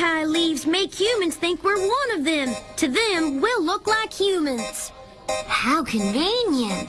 yokai leaves make humans think we're one of them. To them, we'll look like humans. How convenient.